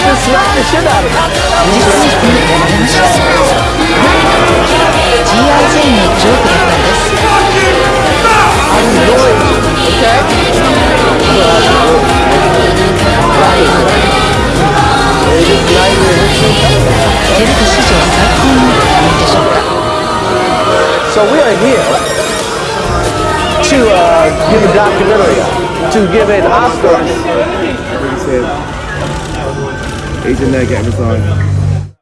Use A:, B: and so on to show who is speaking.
A: just smack the shit out of
B: it. I'm?
A: So we are here to uh, give a documentary, to give an Oscar
C: like in there getting Ned got this on.